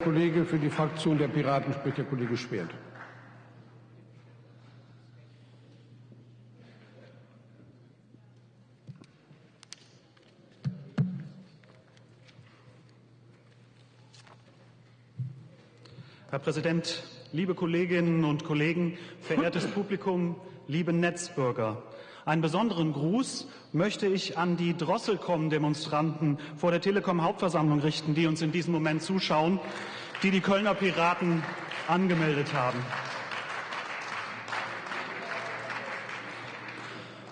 Kollege für die Fraktion der Piraten spricht der Kollege Schwert. Herr Präsident, liebe Kolleginnen und Kollegen, verehrtes Publikum, liebe Netzbürger! Einen besonderen Gruß möchte ich an die Drosselkom-Demonstranten vor der Telekom-Hauptversammlung richten, die uns in diesem Moment zuschauen, die die Kölner Piraten angemeldet haben.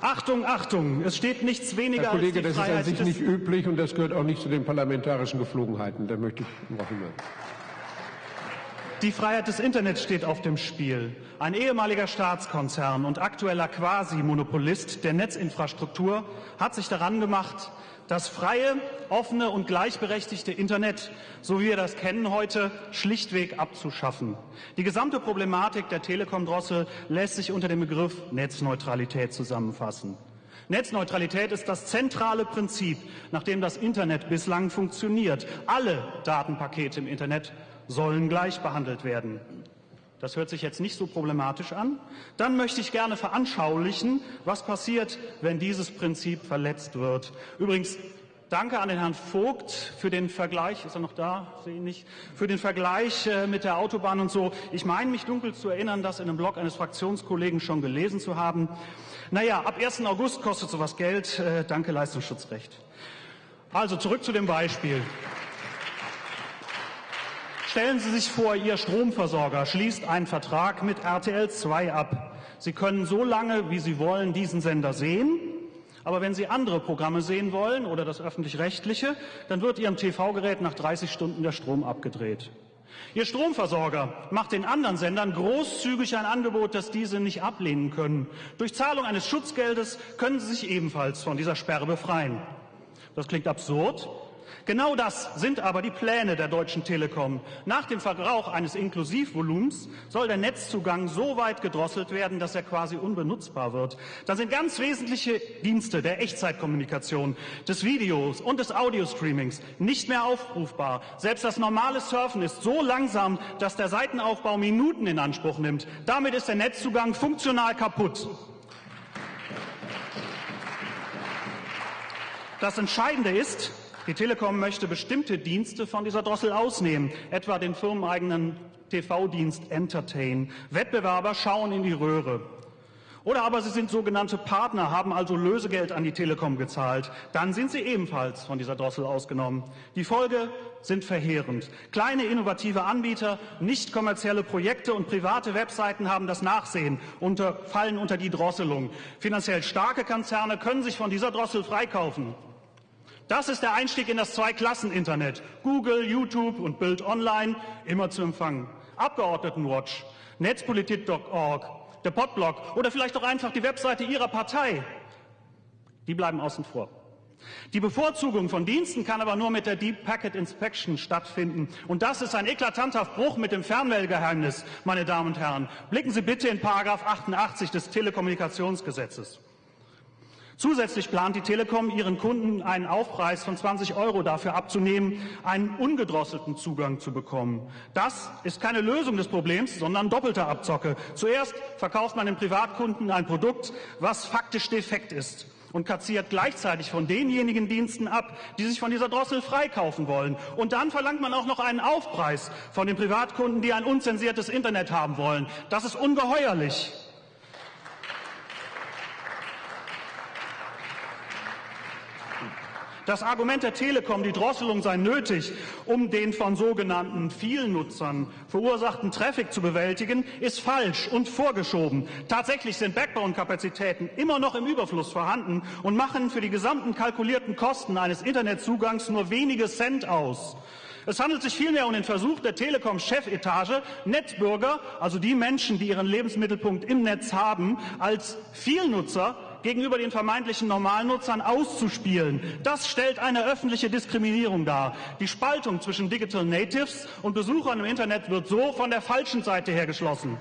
Achtung, Achtung, es steht nichts weniger Herr Kollege, als die das ist an Freiheit sich nicht üblich und das gehört auch nicht zu den parlamentarischen Geflogenheiten. Da möchte ich darauf hinweisen. Die Freiheit des Internets steht auf dem Spiel. Ein ehemaliger Staatskonzern und aktueller Quasi-Monopolist der Netzinfrastruktur hat sich daran gemacht, das freie, offene und gleichberechtigte Internet, so wie wir das kennen heute, schlichtweg abzuschaffen. Die gesamte Problematik der Telekom-Drossel lässt sich unter dem Begriff Netzneutralität zusammenfassen. Netzneutralität ist das zentrale Prinzip, nach dem das Internet bislang funktioniert. Alle Datenpakete im Internet sollen gleich behandelt werden. Das hört sich jetzt nicht so problematisch an. Dann möchte ich gerne veranschaulichen, was passiert, wenn dieses Prinzip verletzt wird. Übrigens, danke an den Herrn Vogt für den Vergleich. Ist er noch da? Sehe ihn nicht. Für den Vergleich äh, mit der Autobahn und so. Ich meine mich dunkel zu erinnern, das in einem Blog eines Fraktionskollegen schon gelesen zu haben. Naja, ab 1. August kostet sowas Geld. Äh, danke, Leistungsschutzrecht. Also zurück zu dem Beispiel. Stellen Sie sich vor, Ihr Stromversorger schließt einen Vertrag mit RTL 2 ab. Sie können so lange, wie Sie wollen, diesen Sender sehen. Aber wenn Sie andere Programme sehen wollen oder das öffentlich-rechtliche, dann wird Ihrem TV-Gerät nach 30 Stunden der Strom abgedreht. Ihr Stromversorger macht den anderen Sendern großzügig ein Angebot, das diese nicht ablehnen können. Durch Zahlung eines Schutzgeldes können sie sich ebenfalls von dieser Sperre befreien. Das klingt absurd, Genau das sind aber die Pläne der Deutschen Telekom. Nach dem Verbrauch eines Inklusivvolumens soll der Netzzugang so weit gedrosselt werden, dass er quasi unbenutzbar wird. Dann sind ganz wesentliche Dienste der Echtzeitkommunikation, des Videos und des Audiostreamings nicht mehr aufrufbar. Selbst das normale Surfen ist so langsam, dass der Seitenaufbau Minuten in Anspruch nimmt. Damit ist der Netzzugang funktional kaputt. Das Entscheidende ist, die Telekom möchte bestimmte Dienste von dieser Drossel ausnehmen, etwa den firmeneigenen TV-Dienst Entertain. Wettbewerber schauen in die Röhre. Oder aber sie sind sogenannte Partner, haben also Lösegeld an die Telekom gezahlt. Dann sind sie ebenfalls von dieser Drossel ausgenommen. Die Folge sind verheerend. Kleine innovative Anbieter, nicht kommerzielle Projekte und private Webseiten haben das Nachsehen und fallen unter die Drosselung. Finanziell starke Konzerne können sich von dieser Drossel freikaufen. Das ist der Einstieg in das Zweiklassen-Internet. Google, YouTube und Bild Online immer zu empfangen. Abgeordnetenwatch, Netzpolitik.org, der Podblog oder vielleicht auch einfach die Webseite Ihrer Partei. Die bleiben außen vor. Die Bevorzugung von Diensten kann aber nur mit der Deep Packet Inspection stattfinden. Und das ist ein eklatanter Bruch mit dem Fernmeldegeheimnis, meine Damen und Herren. Blicken Sie bitte in Paragraph 88 des Telekommunikationsgesetzes. Zusätzlich plant die Telekom, ihren Kunden einen Aufpreis von 20 Euro dafür abzunehmen, einen ungedrosselten Zugang zu bekommen. Das ist keine Lösung des Problems, sondern doppelte Abzocke. Zuerst verkauft man den Privatkunden ein Produkt, was faktisch defekt ist und kassiert gleichzeitig von denjenigen Diensten ab, die sich von dieser Drossel freikaufen wollen. Und dann verlangt man auch noch einen Aufpreis von den Privatkunden, die ein unzensiertes Internet haben wollen. Das ist ungeheuerlich. Das Argument der Telekom, die Drosselung sei nötig, um den von sogenannten Vielnutzern verursachten Traffic zu bewältigen, ist falsch und vorgeschoben. Tatsächlich sind Backbone-Kapazitäten immer noch im Überfluss vorhanden und machen für die gesamten kalkulierten Kosten eines Internetzugangs nur wenige Cent aus. Es handelt sich vielmehr um den Versuch der Telekom-Chefetage, Netzbürger, also die Menschen, die ihren Lebensmittelpunkt im Netz haben, als Vielnutzer gegenüber den vermeintlichen Normalnutzern auszuspielen. Das stellt eine öffentliche Diskriminierung dar. Die Spaltung zwischen Digital Natives und Besuchern im Internet wird so von der falschen Seite her geschlossen.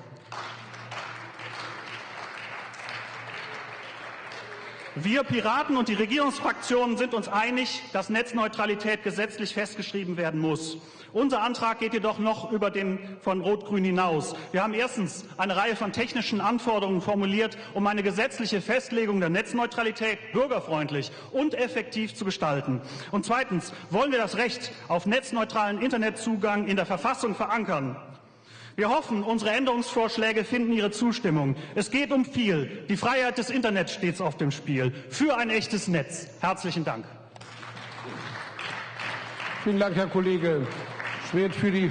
Wir Piraten und die Regierungsfraktionen sind uns einig, dass Netzneutralität gesetzlich festgeschrieben werden muss. Unser Antrag geht jedoch noch über den von Rot-Grün hinaus. Wir haben erstens eine Reihe von technischen Anforderungen formuliert, um eine gesetzliche Festlegung der Netzneutralität bürgerfreundlich und effektiv zu gestalten. Und zweitens wollen wir das Recht auf netzneutralen Internetzugang in der Verfassung verankern. Wir hoffen, unsere Änderungsvorschläge finden Ihre Zustimmung. Es geht um viel. Die Freiheit des Internets steht auf dem Spiel. Für ein echtes Netz. Herzlichen Dank. Vielen Dank, Herr Kollege Schwert, für die